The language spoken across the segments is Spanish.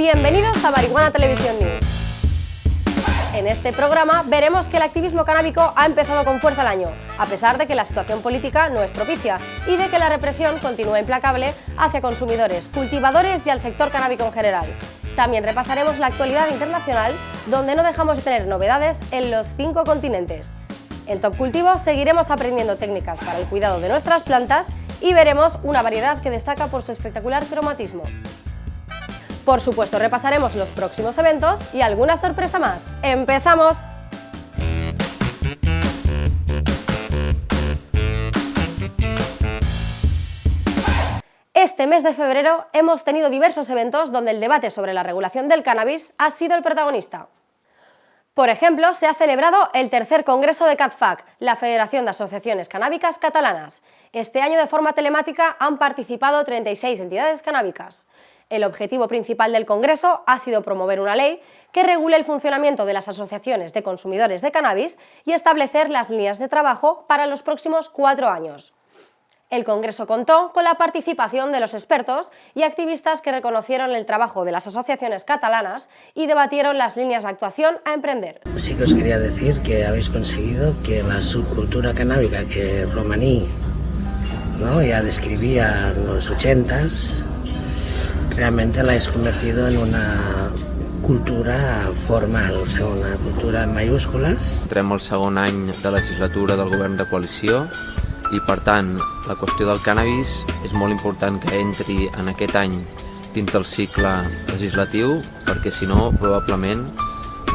Bienvenidos a Marihuana Televisión News. En este programa veremos que el activismo canábico ha empezado con fuerza el año, a pesar de que la situación política no es propicia y de que la represión continúa implacable hacia consumidores, cultivadores y al sector canábico en general. También repasaremos la actualidad internacional, donde no dejamos de tener novedades en los cinco continentes. En Top Cultivo seguiremos aprendiendo técnicas para el cuidado de nuestras plantas y veremos una variedad que destaca por su espectacular cromatismo. Por supuesto, repasaremos los próximos eventos y alguna sorpresa más. ¡Empezamos! Este mes de febrero hemos tenido diversos eventos donde el debate sobre la regulación del cannabis ha sido el protagonista. Por ejemplo, se ha celebrado el tercer congreso de CATFAC, la Federación de Asociaciones Canábicas Catalanas. Este año de forma telemática han participado 36 entidades canábicas. El objetivo principal del Congreso ha sido promover una ley que regule el funcionamiento de las asociaciones de consumidores de cannabis y establecer las líneas de trabajo para los próximos cuatro años. El Congreso contó con la participación de los expertos y activistas que reconocieron el trabajo de las asociaciones catalanas y debatieron las líneas de actuación a emprender. Sí que os quería decir que habéis conseguido que la subcultura canábica que Romaní ¿no? ya describía en los ochentas realmente la has convertido en una cultura formal, o sigui, una cultura en mayúscules. Entrem al segon any de legislatura del govern de coalició i per tant la qüestió del cannabis és molt important que entri en aquest any dins del cicle legislatiu perquè si no probablement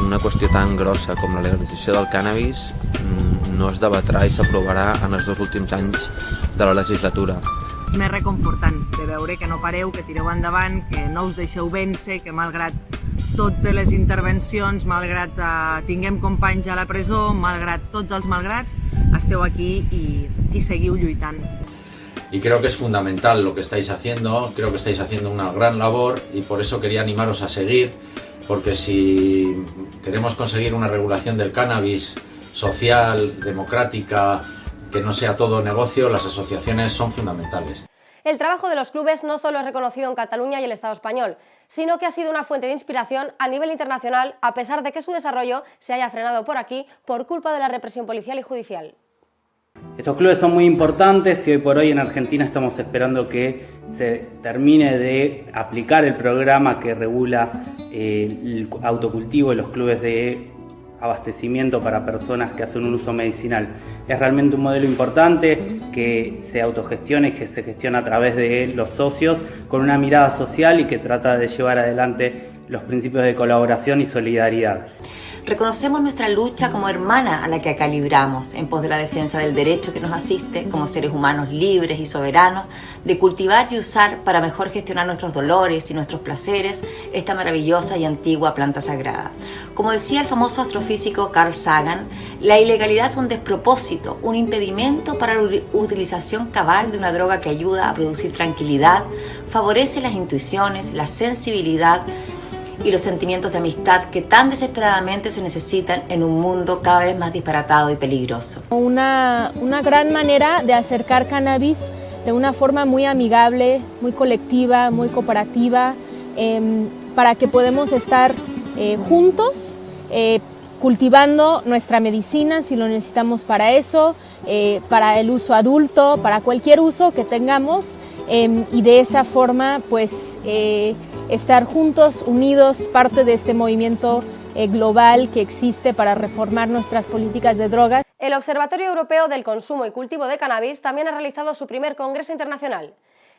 una qüestió tan grossa com la legalització del cannabis mm, no es debatrà i s'aprovarà en els dos últims anys de la legislatura més reconfortant de veure que no pareu, que tireu endavant, que no us deixeu vèncer, que malgrat totes les intervencions, malgrat eh, tinguem companys a la presó, malgrat tots els malgrats, esteu aquí i, y seguiu lluitant. Y creo que es fundamental lo que estáis haciendo, creo que estáis haciendo una gran labor y por eso quería animaros a seguir, porque si queremos conseguir una regulación del cannabis social, democrática, que no sea todo negocio, las asociaciones son fundamentales. El trabajo de los clubes no solo es reconocido en Cataluña y el Estado español, sino que ha sido una fuente de inspiración a nivel internacional a pesar de que su desarrollo se haya frenado por aquí por culpa de la represión policial y judicial. Estos clubes son muy importantes y hoy por hoy en Argentina estamos esperando que se termine de aplicar el programa que regula eh, el autocultivo y los clubes de abastecimiento para personas que hacen un uso medicinal. Es realmente un modelo importante que se autogestiona y que se gestiona a través de los socios con una mirada social y que trata de llevar adelante los principios de colaboración y solidaridad. Reconocemos nuestra lucha como hermana a la que calibramos en pos de la defensa del derecho que nos asiste como seres humanos libres y soberanos de cultivar y usar para mejor gestionar nuestros dolores y nuestros placeres esta maravillosa y antigua planta sagrada. Como decía el famoso astrofísico Carl Sagan, la ilegalidad es un despropósito, un impedimento para la utilización cabal de una droga que ayuda a producir tranquilidad, favorece las intuiciones, la sensibilidad, y los sentimientos de amistad que tan desesperadamente se necesitan en un mundo cada vez más disparatado y peligroso. Una, una gran manera de acercar cannabis de una forma muy amigable, muy colectiva, muy cooperativa, em, para que podamos estar eh, juntos eh, cultivando nuestra medicina si lo necesitamos para eso, eh, para el uso adulto, para cualquier uso que tengamos em, y de esa forma pues estar juntos, unidos, parte de este movimiento eh, global que existe para reformar nuestras políticas de drogas. El Observatorio Europeo del Consumo y Cultivo de Cannabis también ha realizado su primer Congreso Internacional.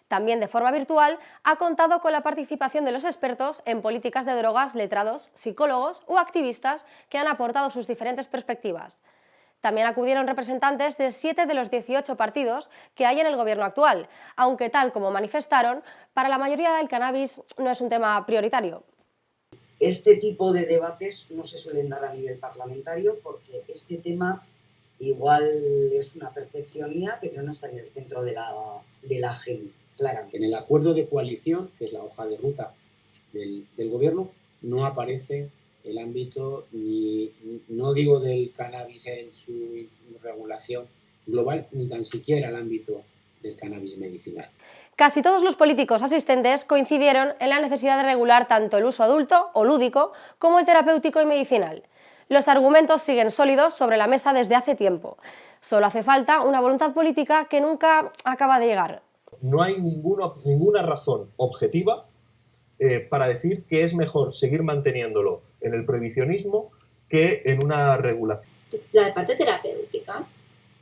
También de forma virtual ha contado con la participación de los expertos en políticas de drogas, letrados, psicólogos o activistas que han aportado sus diferentes perspectivas. También acudieron representantes de siete de los 18 partidos que hay en el gobierno actual, aunque tal como manifestaron, para la mayoría el cannabis no es un tema prioritario. Este tipo de debates no se suelen dar a nivel parlamentario porque este tema igual es una percepción mía, pero no está en el centro de la, de la agenda, En el acuerdo de coalición, que es la hoja de ruta del, del gobierno, no aparece el ámbito, ni, no digo del cannabis en su regulación global, ni tan siquiera el ámbito del cannabis medicinal. Casi todos los políticos asistentes coincidieron en la necesidad de regular tanto el uso adulto o lúdico como el terapéutico y medicinal. Los argumentos siguen sólidos sobre la mesa desde hace tiempo. Solo hace falta una voluntad política que nunca acaba de llegar. No hay ninguna razón objetiva eh, para decir que es mejor seguir manteniéndolo en el prohibicionismo que en una regulación. La parte terapéutica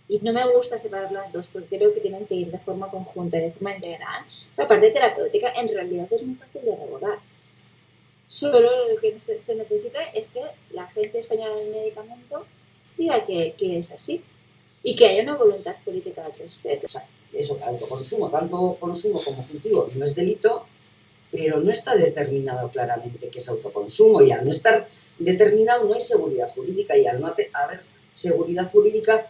y no me gusta separar las dos porque creo que tienen que ir de forma conjunta de forma integral. La parte terapéutica en realidad es muy fácil de regular. Solo lo que se necesita es que la Agencia Española del Medicamento diga que, que es así y que haya una voluntad política al respecto. O sea, eso, autoconsumo, tanto consumo como cultivo no es delito, pero no está determinado claramente que es autoconsumo y al no estar determinado no hay seguridad jurídica y al no haber seguridad jurídica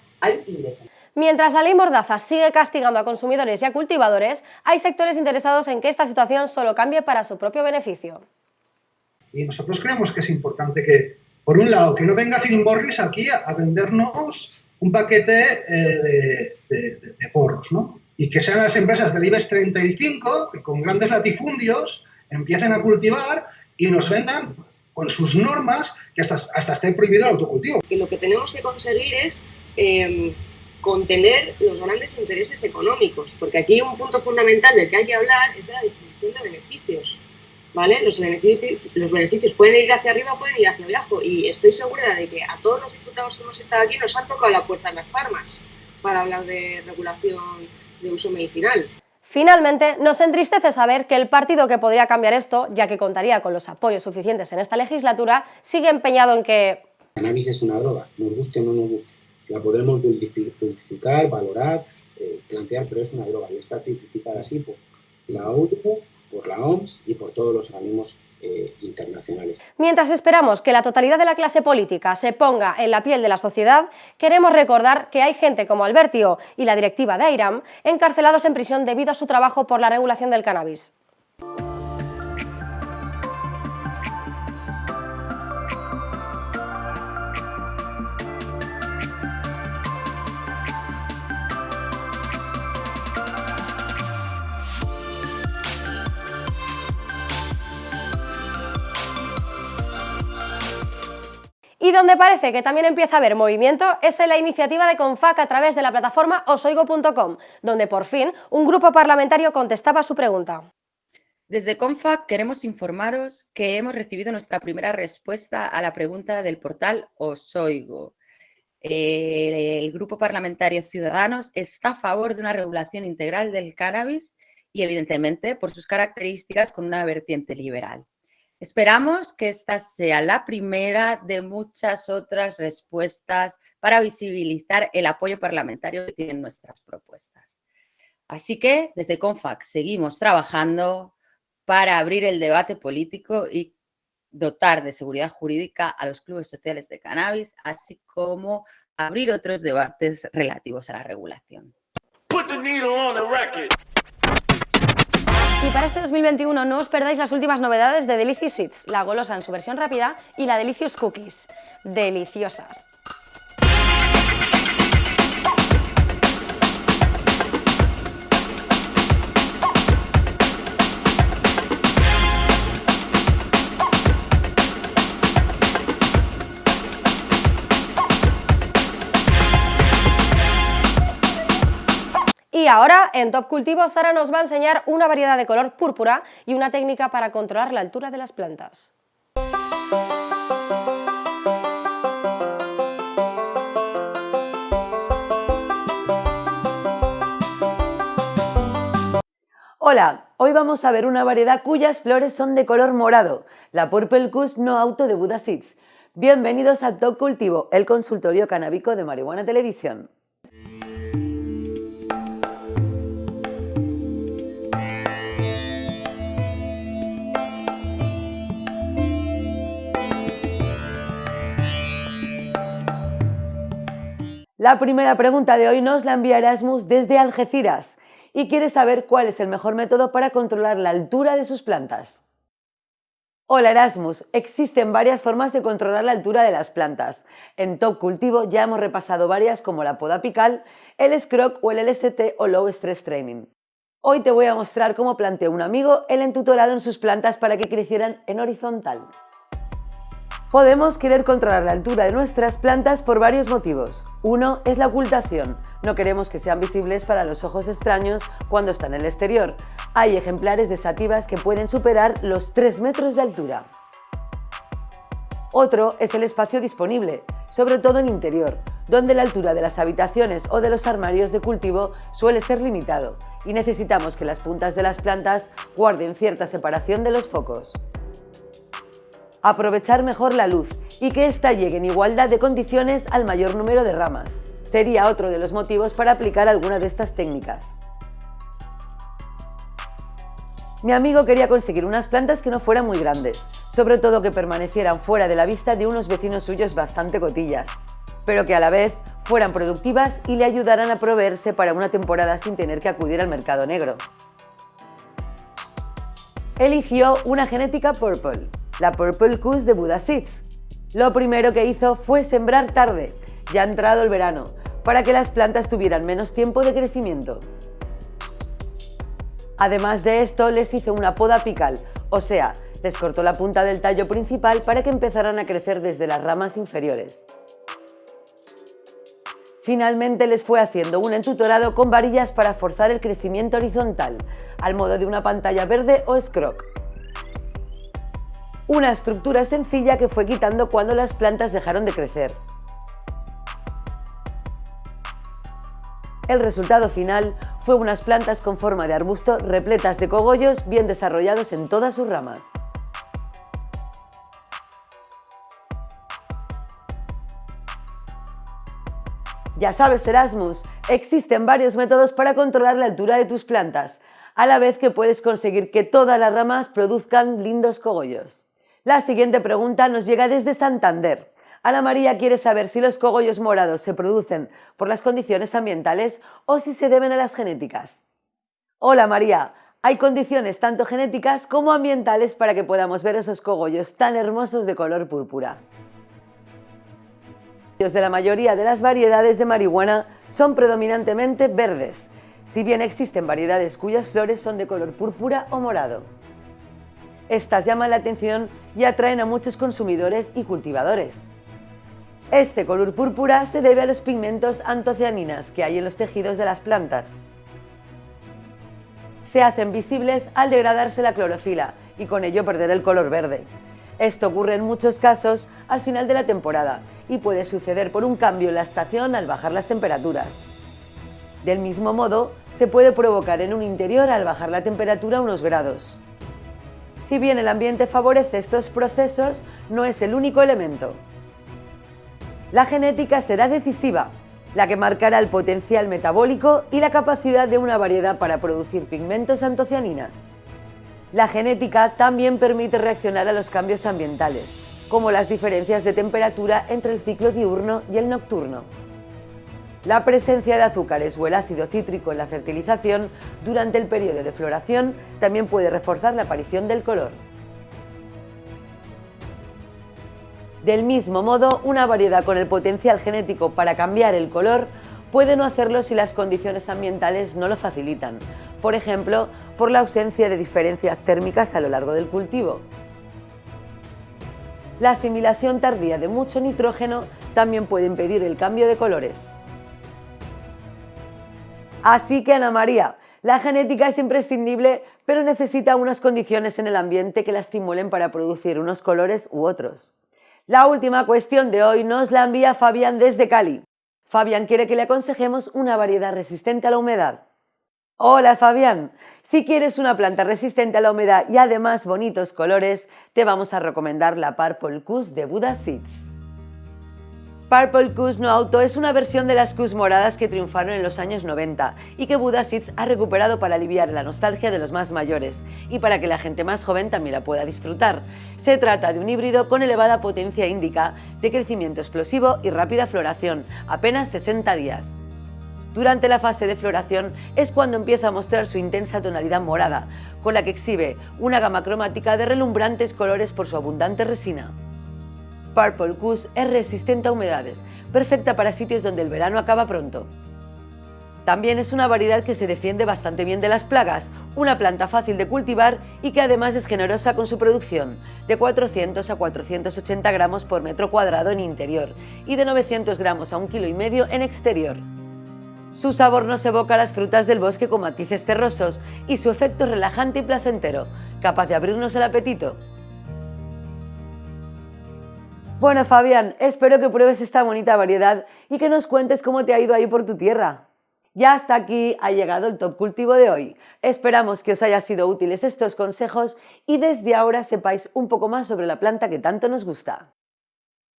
Mientras la ley Mordaza sigue castigando a consumidores y a cultivadores, hay sectores interesados en que esta situación solo cambie para su propio beneficio. Y nosotros creemos que es importante que, por un lado, que no venga Philip Morris aquí a, vendernos un paquete eh, de, porros, ¿no? Y que sean las empresas del IBEX 35 que con grandes latifundios empiecen a cultivar y nos vendan con sus normas que hasta, hasta esté prohibido el autocultivo. Y lo que tenemos que conseguir es Em, contener los grandes intereses económicos, porque aquí un punto fundamental del que hay que hablar es de la distribución de beneficios. ¿Vale? Los beneficios, los beneficios pueden ir hacia arriba pueden ir hacia abajo y estoy segura de que a todos los diputados que hemos estado aquí nos han tocado la puerta en las farmas para hablar de regulación de uso medicinal. Finalmente, nos entristece saber que el partido que podría cambiar esto, ya que contaría con los apoyos suficientes en esta legislatura, sigue empeñado en que... Cannabis es una droga, nos guste o no nos guste la podremos dulcificar, valorar, eh, plantear, pero es una droga y está tipificada así por la ONU, por la OMS y por todos los organismos eh. Mientras esperamos que la totalidad de la clase política se ponga en la piel de la sociedad, queremos recordar que hay gente como Albertio y la directiva de AIRAM encarcelados en prisión debido a su trabajo por la regulación del cannabis. Y donde parece que también empieza a haber movimiento es en la iniciativa de CONFAC a través de la plataforma osoigo.com, donde por fin un grupo parlamentario contestaba su pregunta. Desde CONFAC queremos informaros que hemos recibido nuestra primera respuesta a la pregunta del portal Osoigo. El grupo parlamentario Ciudadanos está a favor de una regulación integral del cannabis y evidentemente por sus características con una vertiente liberal. Esperamos que esta sea la primera de muchas otras respuestas para visibilizar el apoyo parlamentario que tienen nuestras propuestas. Así que desde CONFAC seguimos trabajando para abrir el debate político y dotar de seguridad jurídica a los clubes sociales de cannabis, así como abrir otros debates relativos a la regulación. Y para este 2021 no os perdáis las últimas novedades de Delicious Seeds, la golosa en su versión rápida y la Delicious Cookies. Deliciosas. Y ahora, en Top Cultivo, Sara nos va a enseñar una variedad de color púrpura y una técnica para controlar la altura de las plantas. Hola, hoy vamos a ver una variedad cuyas flores son de color morado, la Purple Kush No Auto de Buda Seeds. Bienvenidos a Top Cultivo, el consultorio canábico de Marihuana Televisión. La primera pregunta de hoy nos la envía Erasmus desde Algeciras y quiere saber cuál es el mejor método para controlar la altura de sus plantas. Hola Erasmus, existen varias formas de controlar la altura de las plantas. En Top Cultivo ya hemos repasado varias como la poda apical, el scroc o el LST o Low Stress Training. Hoy te voy a mostrar cómo planteó un amigo el entutorado en sus plantas para que crecieran en horizontal. Podemos querer controlar la altura de nuestras plantas por varios motivos. Uno es la ocultación. No queremos que sean visibles para los ojos extraños cuando están en el exterior. Hay ejemplares de sativas que pueden superar los 3 metros de altura. Otro es el espacio disponible, sobre todo en interior, donde la altura de las habitaciones o de los armarios de cultivo suele ser limitado y necesitamos que las puntas de las plantas guarden cierta separación de los focos. Aprovechar mejor la luz y que ésta llegue en igualdad de condiciones al mayor número de ramas. Sería otro de los motivos para aplicar alguna de estas técnicas. Mi amigo quería conseguir unas plantas que no fueran muy grandes, sobre todo que permanecieran fuera de la vista de unos vecinos suyos bastante cotillas, pero que a la vez fueran productivas y le ayudaran a proveerse para una temporada sin tener que acudir al mercado negro. Eligió una genética Purple, la Purple Kush de Buddha Seeds. Lo primero que hizo fue sembrar tarde, ya entrado el verano, para que las plantas tuvieran menos tiempo de crecimiento. Además de esto, les hizo una poda apical, o sea, les cortó la punta del tallo principal para que empezaran a crecer desde las ramas inferiores. Finalmente les fue haciendo un entutorado con varillas para forzar el crecimiento horizontal, al modo de una pantalla verde o scroc. Una estructura sencilla que fue quitando cuando las plantas dejaron de crecer. El resultado final fue unas plantas con forma de arbusto repletas de cogollos bien desarrollados en todas sus ramas. Ya sabes, Erasmus, existen varios métodos para controlar la altura de tus plantas, a la vez que puedes conseguir que todas las ramas produzcan lindos cogollos. La siguiente pregunta nos llega desde Santander. Ana María quiere saber si los cogollos morados se producen por las condiciones ambientales o si se deben a las genéticas. Hola María, hay condiciones tanto genéticas como ambientales para que podamos ver esos cogollos tan hermosos de color púrpura de la mayoría de las variedades de marihuana son predominantemente verdes, si bien existen variedades cuyas flores son de color púrpura o morado. Estas llaman la atención y atraen a muchos consumidores y cultivadores. Este color púrpura se debe a los pigmentos antocianinas que hay en los tejidos de las plantas. Se hacen visibles al degradarse la clorofila y con ello perder el color verde. Esto ocurre en muchos casos al final de la temporada y puede suceder por un cambio en la estación al bajar las temperaturas. Del mismo modo, se puede provocar en un interior al bajar la temperatura unos grados. Si bien el ambiente favorece estos procesos, no es el único elemento. La genética será decisiva, la que marcará el potencial metabólico y la capacidad de una variedad para producir pigmentos antocianinas. La genética también permite reaccionar a los cambios ambientales, como las diferencias de temperatura entre el ciclo diurno y el nocturno. La presencia de azúcares o el ácido cítrico en la fertilización durante el periodo de floración también puede reforzar la aparición del color. Del mismo modo, una variedad con el potencial genético para cambiar el color puede no hacerlo si las condiciones ambientales no lo facilitan, por ejemplo, por la ausencia de diferencias térmicas a lo largo del cultivo. La asimilación tardía de mucho nitrógeno también puede impedir el cambio de colores. Así que Ana María, la genética es imprescindible, pero necesita unas condiciones en el ambiente que la estimulen para producir unos colores u otros. La última cuestión de hoy nos la envía Fabián desde Cali. Fabián quiere que le aconsejemos una variedad resistente a la humedad. Hola Fabián, si quieres una planta resistente a la humedad y además bonitos colores, te vamos a recomendar la Purple Kush de Buddha Seeds. Purple Kush No Auto es una versión de las Kush moradas que triunfaron en los años 90 y que Buddha Seeds ha recuperado para aliviar la nostalgia de los más mayores y para que la gente más joven también la pueda disfrutar. Se trata de un híbrido con elevada potencia índica, de crecimiento explosivo y rápida floración, apenas 60 días. Durante la fase de floración es cuando empieza a mostrar su intensa tonalidad morada, con la que exhibe una gama cromática de relumbrantes colores por su abundante resina. Purple Kush es resistente a humedades, perfecta para sitios donde el verano acaba pronto. También es una variedad que se defiende bastante bien de las plagas, una planta fácil de cultivar y que además es generosa con su producción, de 400 a 480 gramos por metro cuadrado en interior y de 900 gramos a un kilo y medio en exterior. Su sabor nos evoca las frutas del bosque con matices terrosos y su efecto relajante y placentero, capaz de abrirnos el apetito. Bueno, Fabián, espero que pruebes esta bonita variedad y que nos cuentes cómo te ha ido ahí por tu tierra. Ya hasta aquí ha llegado el top cultivo de hoy. Esperamos que os haya sido útiles estos consejos y desde ahora sepáis un poco más sobre la planta que tanto nos gusta.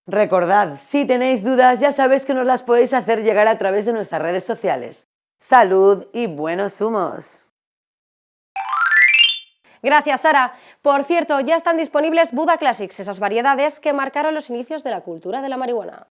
Recordad, si tenéis dudas ya sabéis que nos las podéis hacer llegar a través de nuestras redes sociales. Salud y buenos humos. Gracias, Sara. Por cierto, ya están disponibles Buda Classics, esas variedades que marcaron los inicios de la cultura de la marihuana.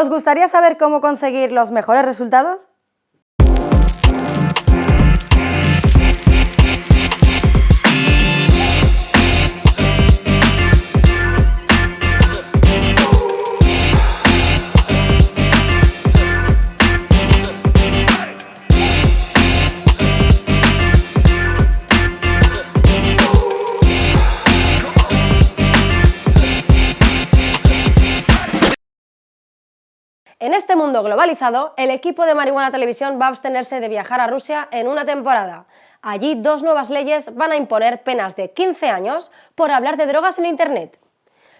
¿Os gustaría saber cómo conseguir los mejores resultados? Globalizado, el equipo de Marihuana Televisión va a abstenerse de viajar a Rusia en una temporada. Allí dos nuevas leyes van a imponer penas de 15 años por hablar de drogas en Internet.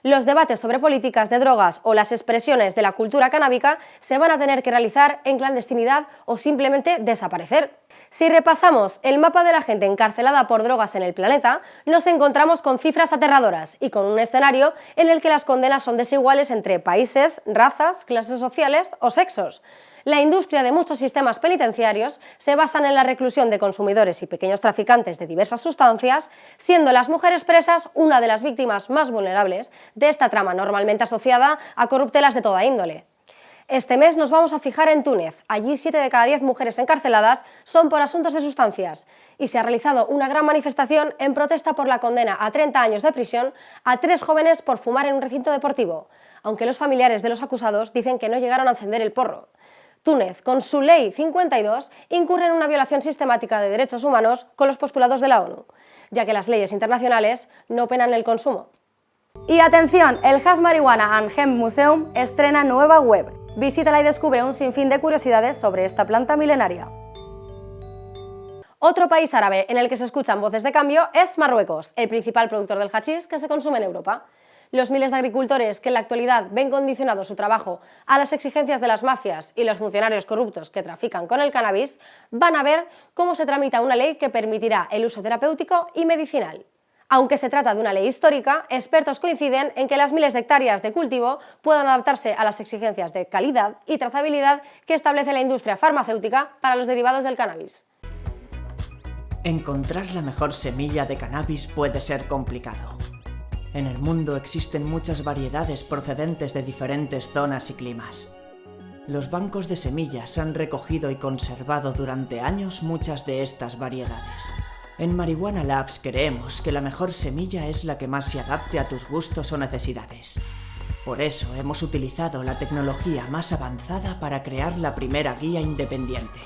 Los debates sobre políticas de drogas o las expresiones de la cultura canábica se van a tener que realizar en clandestinidad o simplemente desaparecer. Si repasamos el mapa de la gente encarcelada por drogas en el planeta, nos encontramos con cifras aterradoras y con un escenario en el que las condenas son desiguales entre países, razas, clases sociales o sexos. La industria de muchos sistemas penitenciarios se basan en la reclusión de consumidores y pequeños traficantes de diversas sustancias, siendo las mujeres presas una de las víctimas más vulnerables de esta trama normalmente asociada a corruptelas de toda índole. Este mes nos vamos a fijar en Túnez. Allí 7 de cada 10 mujeres encarceladas son por asuntos de sustancias y se ha realizado una gran manifestación en protesta por la condena a 30 años de prisión a tres jóvenes por fumar en un recinto deportivo, aunque los familiares de los acusados dicen que no llegaron a encender el porro. Túnez, con su ley 52, incurre en una violación sistemática de derechos humanos con los postulados de la ONU, ya que las leyes internacionales no penan el consumo. Y atención, el Has Marihuana and Hemp Museum estrena nueva web Visítala y descubre un sinfín de curiosidades sobre esta planta milenaria. Otro país árabe en el que se escuchan voces de cambio es Marruecos, el principal productor del hachís que se consume en Europa. Los miles de agricultores que en la actualidad ven condicionado su trabajo a las exigencias de las mafias y los funcionarios corruptos que trafican con el cannabis van a ver cómo se tramita una ley que permitirá el uso terapéutico y medicinal. Aunque se trata de una ley histórica, expertos coinciden en que las miles de hectáreas de cultivo puedan adaptarse a las exigencias de calidad y trazabilidad que establece la industria farmacéutica para los derivados del cannabis. Encontrar la mejor semilla de cannabis puede ser complicado. En el mundo existen muchas variedades procedentes de diferentes zonas y climas. Los bancos de semillas han recogido y conservado durante años muchas de estas variedades. En Marihuana Labs creemos que la mejor semilla es la que más se adapte a tus gustos o necesidades. Por eso hemos utilizado la tecnología más avanzada para crear la primera guía independiente.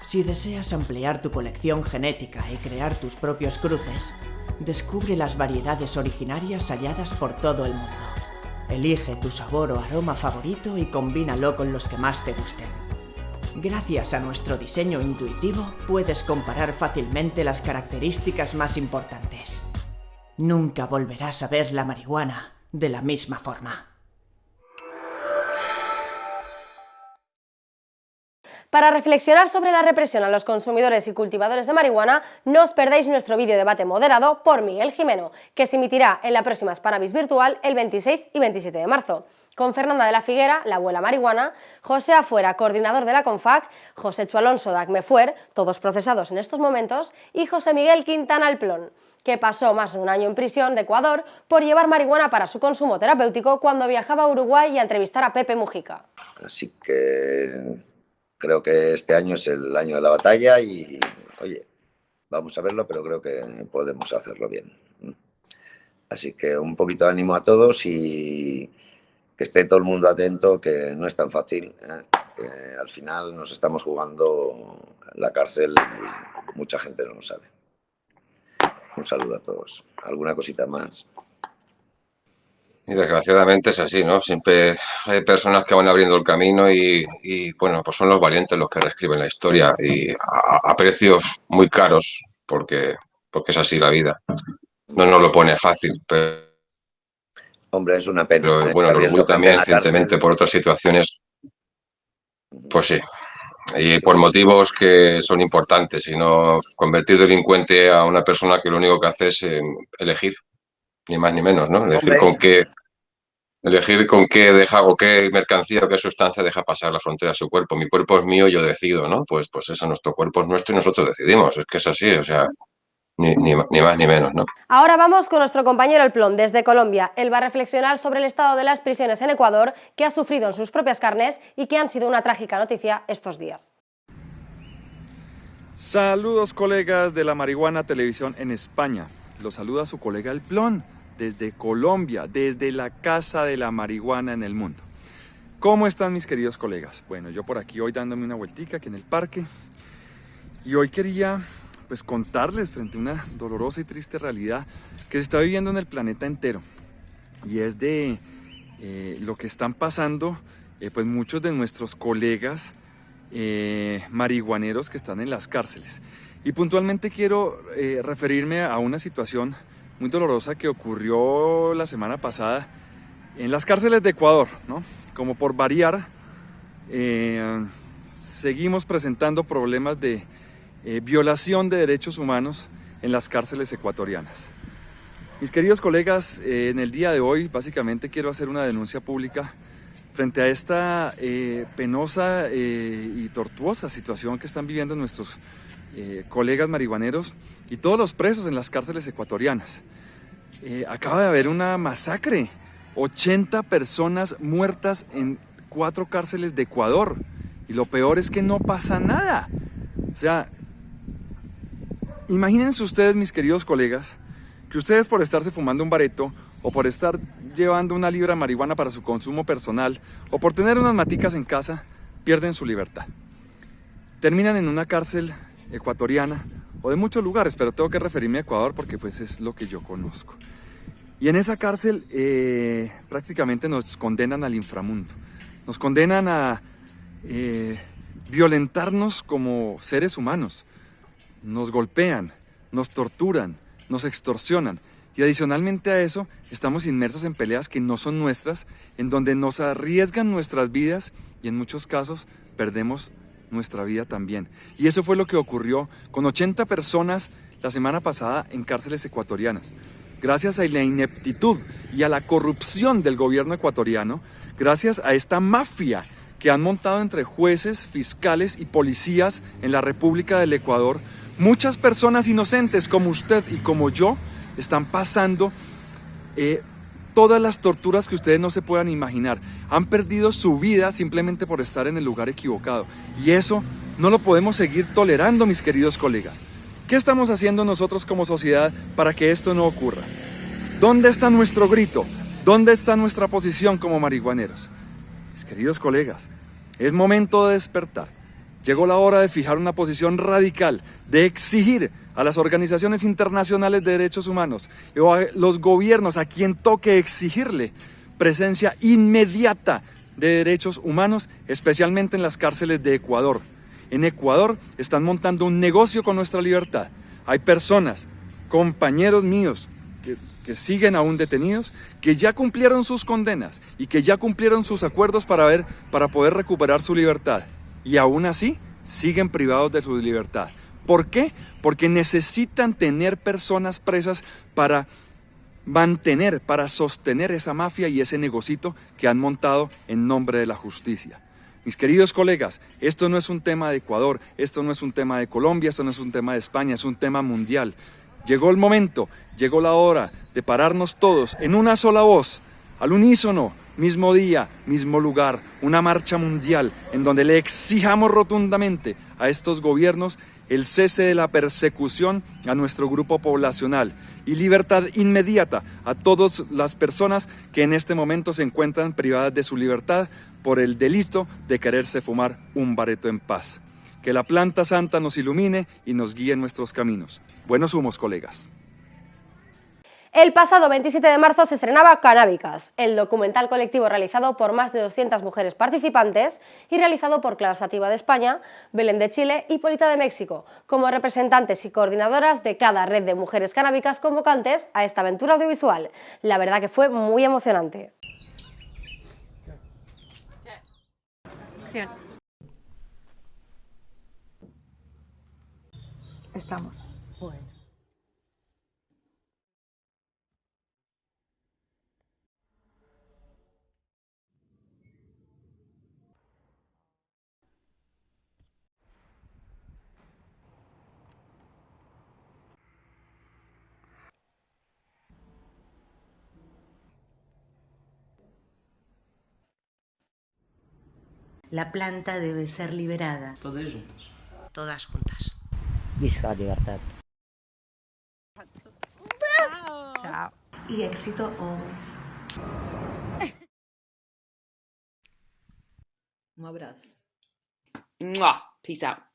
Si deseas ampliar tu colección genética y crear tus propios cruces, descubre las variedades originarias halladas por todo el mundo. Elige tu sabor o aroma favorito y combínalo con los que más te gusten. Gracias a nuestro diseño intuitivo, puedes comparar fácilmente las características más importantes. Nunca volverás a ver la marihuana de la misma forma. Para reflexionar sobre la represión a los consumidores y cultivadores de marihuana, no os perdáis nuestro vídeo debate moderado por Miguel Jimeno, que se emitirá en la próxima Spanavis virtual el 26 y 27 de marzo. Con Fernanda de la Figuera, la abuela marihuana, José Afuera, coordinador de la CONFAC, José Chu Alonso de ACMEFUER, todos procesados en estos momentos, y José Miguel Quintana Alplón, que pasó más de un año en prisión de Ecuador por llevar marihuana para su consumo terapéutico cuando viajaba a Uruguay y a entrevistar a Pepe Mujica. Así que creo que este año es el año de la batalla y, oye, vamos a verlo, pero creo que podemos hacerlo bien. Así que un poquito de ánimo a todos y esté todo el mundo atento, que no es tan fácil. ¿eh? Al final nos estamos jugando la cárcel y mucha gente no lo sabe. Un saludo a todos. ¿Alguna cosita más? Y desgraciadamente es así, ¿no? Siempre hay personas que van abriendo el camino y, bueno, pues son los valientes los que reescriben la historia y a, a, precios muy caros porque, porque es así la vida. No nos lo pone fácil, pero... Hombre, es una pena. Pero, ¿eh? bueno, el orgullo también, recientemente, por otras situaciones, pues sí. Y por motivos que son importantes, sino convertir delincuente a una persona que lo único que hace es eh, elegir, ni más ni menos, ¿no? Elegir Hombre. con qué elegir con qué deja o qué mercancía o qué sustancia deja pasar la frontera a su cuerpo. Mi cuerpo es mío, yo decido, ¿no? Pues, pues eso, nuestro cuerpo es nuestro y nosotros decidimos. Es que es así, o sea, ni, ni, ni más ni menos, ¿no? Ahora vamos con nuestro compañero El Plon desde Colombia. Él va a reflexionar sobre el estado de las prisiones en Ecuador que ha sufrido en sus propias carnes y que han sido una trágica noticia estos días. Saludos colegas de la Marihuana Televisión en España. Los saluda su colega El Plon desde Colombia, desde la Casa de la Marihuana en el mundo. ¿Cómo están mis queridos colegas? Bueno, yo por aquí hoy dándome una vueltica aquí en el parque y hoy quería pues contarles frente a una dolorosa y triste realidad que se está viviendo en el planeta entero y es de eh, lo que están pasando eh, pues muchos de nuestros colegas eh, marihuaneros que están en las cárceles. Y puntualmente quiero referirme a una situación muy dolorosa que ocurrió la semana pasada en las cárceles de Ecuador, ¿no? Como por variar, seguimos presentando problemas de eh, violación de derechos humanos en las cárceles ecuatorianas. Mis queridos colegas, eh, en el día de hoy básicamente quiero hacer una denuncia pública frente a esta eh, penosa y tortuosa situación que están viviendo nuestros colegas marihuaneros y todos los presos en las cárceles ecuatorianas. Acaba de haber una masacre, 80 personas muertas en cuatro cárceles de Ecuador y lo peor es que no pasa nada. O sea, imagínense ustedes, mis queridos colegas, que ustedes por estarse fumando un bareto o por estar llevando una libra de marihuana para su consumo personal o por tener unas maticas en casa, pierden su libertad. Terminan en una cárcel ecuatoriana o de muchos lugares, pero tengo que referirme a Ecuador porque pues es lo que yo conozco. Y en esa cárcel eh, prácticamente nos condenan al inframundo, nos condenan a eh, violentarnos como seres humanos, nos golpean, nos torturan, nos extorsionan. Y adicionalmente a eso, estamos inmersos en peleas que no son nuestras, en donde nos arriesgan nuestras vidas y en muchos casos perdemos nuestra vida también. Y eso fue lo que ocurrió con 80 personas la semana pasada en cárceles ecuatorianas. Gracias a la ineptitud y a la corrupción del gobierno ecuatoriano, gracias a esta mafia que han montado entre jueces, fiscales y policías en la República del Ecuador, muchas personas inocentes como usted y como yo están pasando eh, todas las torturas que ustedes no se puedan imaginar. Han perdido su vida simplemente por estar en el lugar equivocado. Y eso no lo podemos seguir tolerando, mis queridos colegas. ¿Qué estamos haciendo nosotros como sociedad para que esto no ocurra? ¿Dónde está nuestro grito? ¿Dónde está nuestra posición como marihuaneros? Mis queridos colegas, es momento de despertar. Llegó la hora de fijar una posición radical, de exigir a las organizaciones internacionales de derechos humanos o a los gobiernos a quien toque exigirle presencia inmediata de derechos humanos, especialmente en las cárceles de Ecuador. En Ecuador están montando un negocio con nuestra libertad. Hay personas, compañeros míos, que, siguen aún detenidos, que ya cumplieron sus condenas y que ya cumplieron sus acuerdos para, ver, para poder recuperar su libertad. Y aún así siguen privados de su libertad. ¿Por qué? Porque necesitan tener personas presas para mantener, para sostener esa mafia y ese negocito que han montado en nombre de la justicia. Mis queridos colegas, esto no es un tema de Ecuador, esto no es un tema de Colombia, esto no es un tema de España, es un tema mundial. Llegó el momento, llegó la hora de pararnos todos en una sola voz, al unísono, mismo día, mismo lugar, una marcha mundial en donde le exijamos rotundamente a estos gobiernos el cese de la persecución a nuestro grupo poblacional y libertad inmediata a todas las personas que en este momento se encuentran privadas de su libertad por el delito de quererse fumar un bareto en paz. Que la planta santa nos ilumine y nos guíe en nuestros caminos. Buenos humos, colegas. El pasado 27 de marzo se estrenaba Canábicas, el documental colectivo realizado por más de 200 mujeres participantes y realizado por Clara Sativa de España, Belén de Chile y Polita de México, como representantes y coordinadoras de cada red de mujeres canábicas convocantes a esta aventura audiovisual. La verdad que fue muy emocionante. Estamos. Bueno. La planta debe ser liberada. Todos juntos. Todas juntas. Visca la libertad. Chao. Y éxito always. Un abrazo. Mwah. Peace out.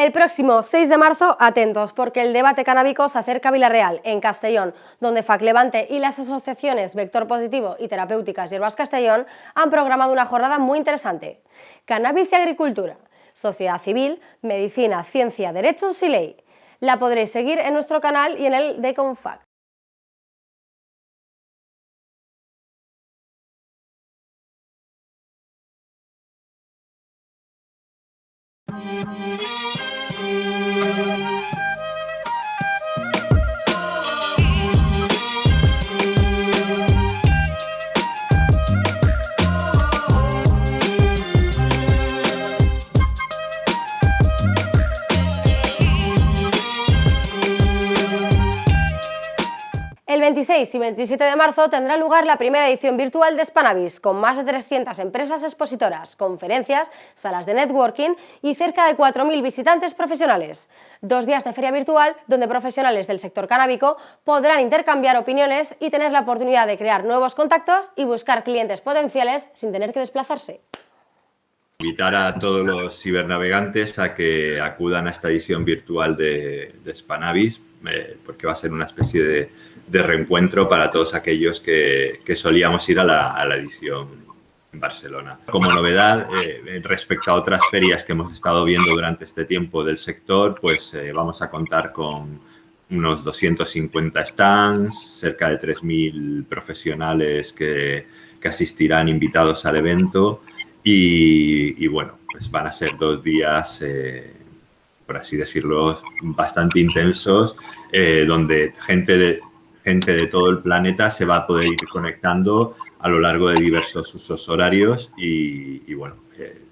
El próximo 6 de marzo, atentos, porque el debate canábico se acerca a Villarreal, en Castellón, donde FAC Levante y las asociaciones Vector Positivo y Terapéuticas Hierbas Castellón han programado una jornada muy interesante. Cannabis y agricultura, sociedad civil, medicina, ciencia, derechos y ley. La podréis seguir en nuestro canal y en el de Confac. 26 y 27 de marzo tendrá lugar la primera edición virtual de Spanavis, con más de 300 empresas expositoras, conferencias, salas de networking y cerca de 4.000 visitantes profesionales. Dos días de feria virtual donde profesionales del sector canábico podrán intercambiar opiniones y tener la oportunidad de crear nuevos contactos y buscar clientes potenciales sin tener que desplazarse. Invitar a todos los cibernavegantes a que acudan a esta edición virtual de, de eh, porque va a ser una especie de, de reencuentro para todos aquellos que, que solíamos ir a la, a la, edición en Barcelona. Como novedad, eh, respecto a otras ferias que hemos estado viendo durante este tiempo del sector, pues eh, vamos a contar con unos 250 stands, cerca de 3.000 profesionales que, que asistirán invitados al evento y, y, bueno, pues van a ser dos días, eh, por así decirlo, bastante intensos, eh, donde gente de, gente de todo el planeta se va a poder ir conectando a lo largo de diversos usos horarios y, bueno, eh,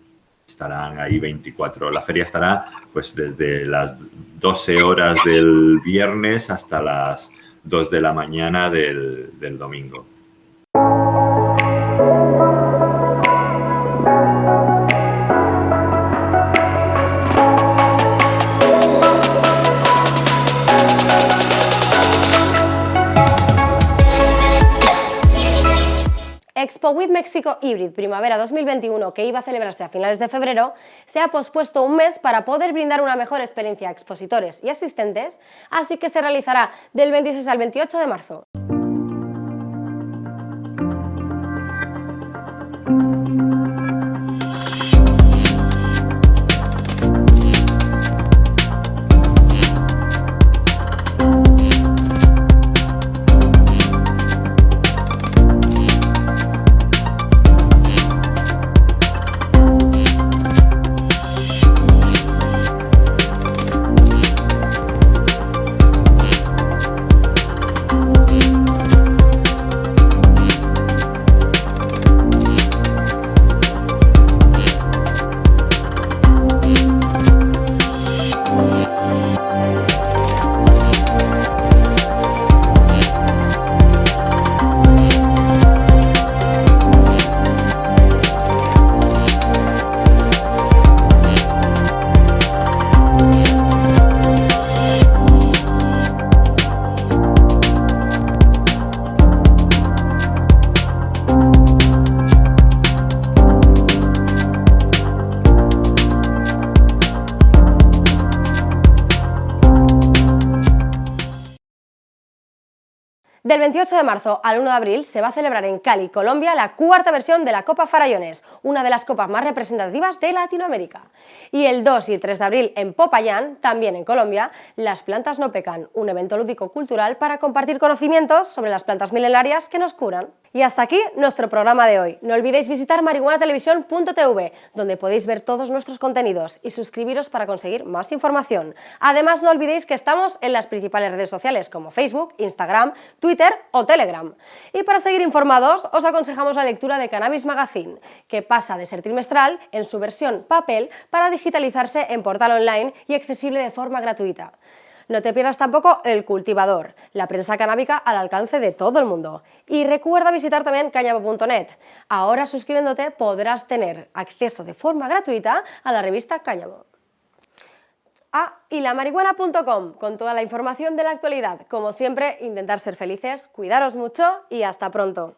estarán ahí 24. La feria estará pues desde las 12 horas del viernes hasta las 2 de la mañana del domingo. Expo with México Hybrid Primavera 2021, que iba a celebrarse a finales de febrero, se ha pospuesto un mes para poder brindar una mejor experiencia a expositores y asistentes, así que se realizará del 26 al 28 de marzo. De marzo al 1 de abril se va a celebrar en Cali, Colombia, la cuarta versión de la Copa Farallones, una de las copas más representativas de Latinoamérica. Y el 2 y el 3 de abril en Popayán, también en Colombia, Las plantas no pecan, un evento lúdico-cultural para compartir conocimientos sobre las plantas milenarias que nos curan. Y hasta aquí nuestro programa de hoy. No olvidéis visitar marihuanatelevisión.tv, donde podéis ver todos nuestros contenidos y suscribiros para conseguir más información. Además, no olvidéis que estamos en las principales redes sociales como Facebook, Instagram, Twitter o Telegram. Y para seguir informados, os aconsejamos la lectura de Cannabis Magazine, que pasa de ser trimestral en su versión papel para digitalizarse en portal online y accesible de forma gratuita. No te pierdas tampoco El Cultivador, la prensa canábica al alcance de todo el mundo. Y recuerda visitar también cañamo.net. Ahora suscribiéndote podrás tener acceso de forma gratuita a la revista Cáñamo. Ah, y la marihuana.com con toda la información de la actualidad. Como siempre, intentar ser felices, cuidaros mucho y hasta pronto.